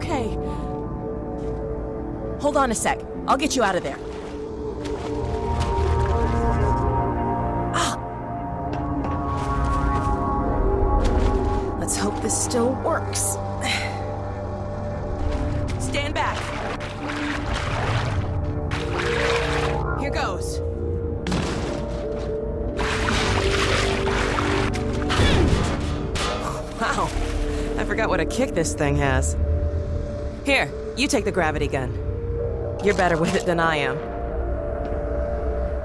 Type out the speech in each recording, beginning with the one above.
Okay? Hold on a sec. I'll get you out of there. Ah! Let's hope this still works. Stand back. Here goes. Forgot what a kick this thing has. Here, you take the gravity gun. You're better with it than I am.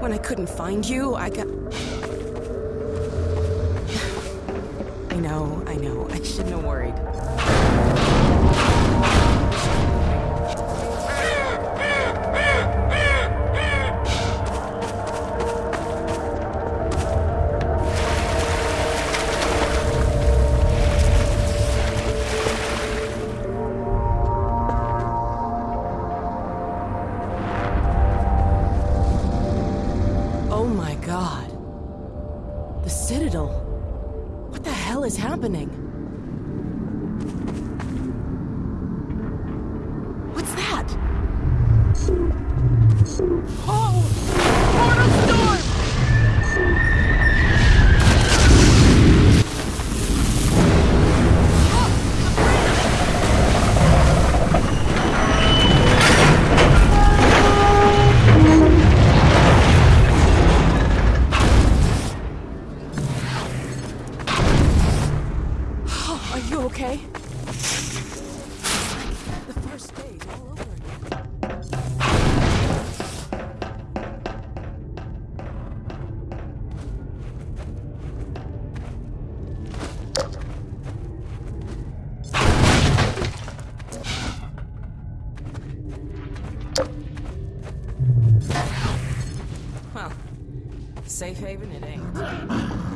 When I couldn't find you, I got. I know, I know. I shouldn't have worried. Safe haven it ain't.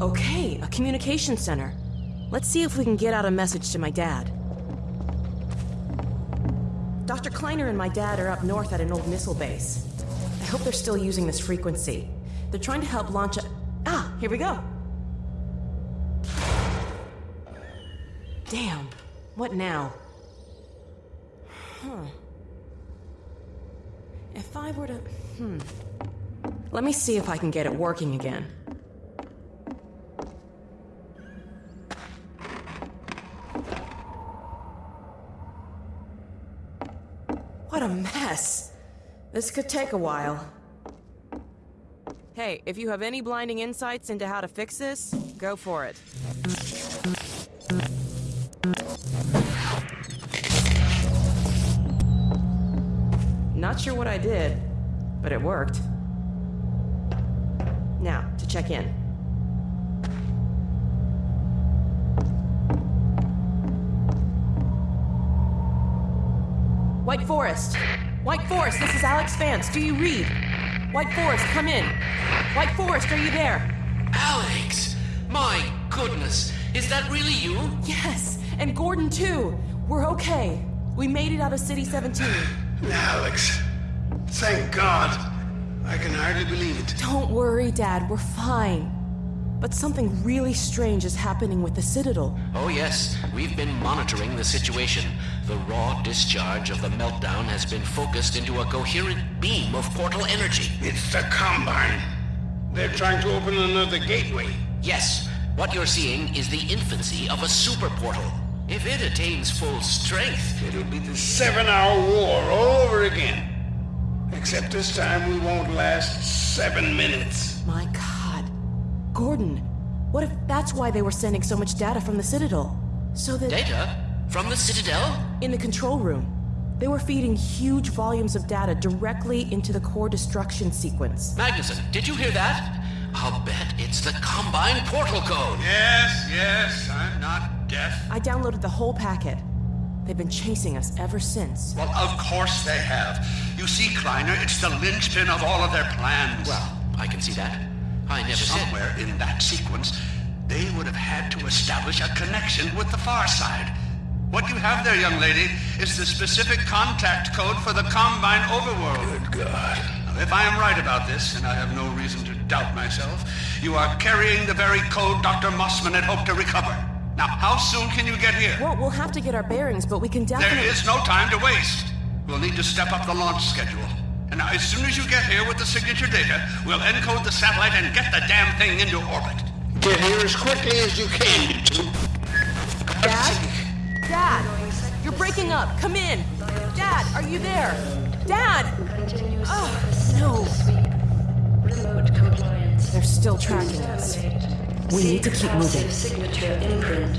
Okay, a communication center. Let's see if we can get out a message to my dad. Dr. Kleiner and my dad are up north at an old missile base. I hope they're still using this frequency. They're trying to help launch a. Ah, here we go. Damn. What now? Huh. If I were to. Hmm. Let me see if I can get it working again. What a mess. This could take a while. Hey, if you have any blinding insights into how to fix this, go for it. Not sure what I did, but it worked. Now, to check in. White Forest! White Forest, this is Alyx Vance. Do you read? White Forest, come in. White Forest, are you there? Alyx! My goodness! Is that really you? Yes, and Gordon too. We're okay. We made it out of City 17. Alyx. Thank God. I can hardly believe it. Don't worry, Dad. We're fine. But something really strange is happening with the Citadel. Oh, yes. We've been monitoring the situation. The raw discharge of the meltdown has been focused into a coherent beam of portal energy. It's the Combine. They're trying to open another gateway. Yes, what you're seeing is the infancy of a super portal. If it attains full strength, It'll be the seven-hour war all over again. Except this time we won't last seven minutes. My god. Gordon, what if that's why they were sending so much data from the Citadel? So that. data from the Citadel? In the control room, they were feeding huge volumes of data directly into the core destruction sequence. Magnusson, did you hear that? I'll bet it's the Combine portal code. Yes, yes, I'm not deaf. I downloaded the whole packet. They've been chasing us ever since. Well, of course they have. You see, Kleiner, it's the linchpin of all of their plans. Well, I can see that. I never said. somewhere in that sequence, they would have had to establish a connection with the far side. What you have there, young lady, is the specific contact code for the Combine overworld. Good God. Now, if I am right about this, and I have no reason to doubt myself, you are carrying the very code Dr. Mossman had hoped to recover. Now, how soon can you get here? Well, we'll have to get our bearings, but we can definitely. is no time to waste. We'll need to step up the launch schedule. And now, as soon as you get here with the signature data, we'll encode the satellite and get the damn thing into orbit. Get here as quickly as you can, you two. Dad? Dad! You're breaking up! Come in! Dad, are you there? Dad! Oh, no. sweep. Remote compliance. They're still tracking us. We need to keep moving. Signature imprint.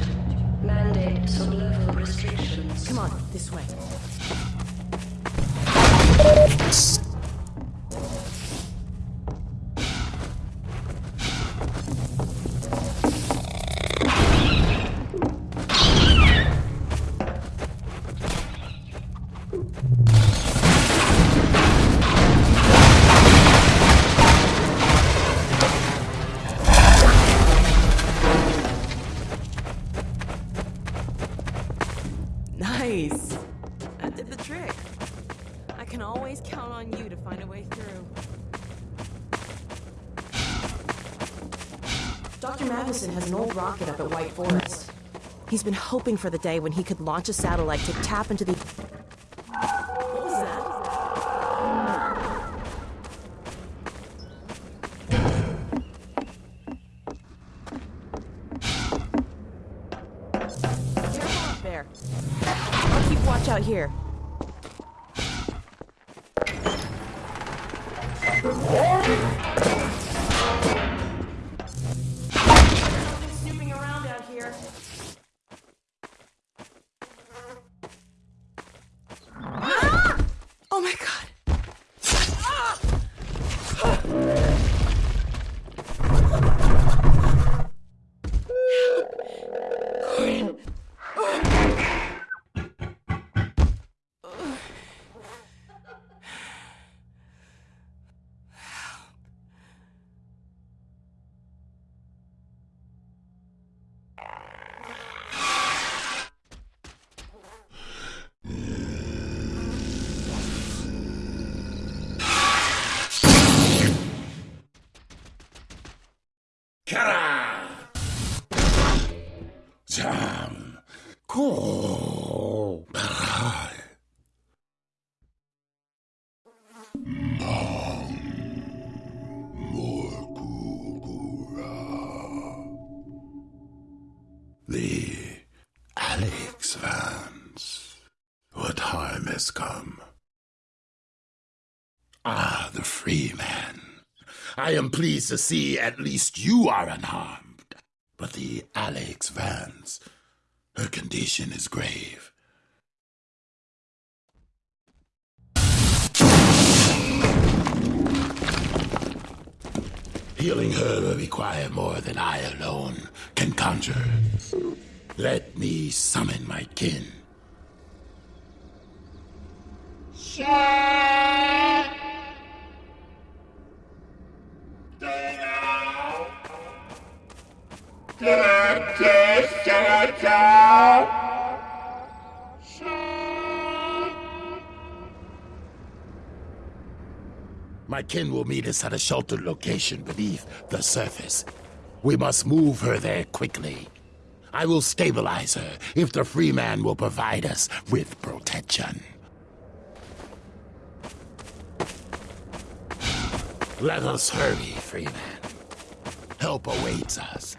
Mandate sublevel restrictions. Come on, this way. Magnusson has an old rocket up at White Forest. He's been hoping for the day when he could launch a satellite to tap into the. What was that? I'll keep watch out here. What time has come? Ah, the Freeman. I am pleased to see at least you are unharmed. But the Alyx Vance, her condition is grave. Healing her will require more than I alone can conjure. Let me summon my kin. My kin will meet us at a sheltered location beneath the surface. We must move her there quickly. I will stabilize her if the Freeman will provide us with protection. Let us hurry, Freeman. Help awaits us.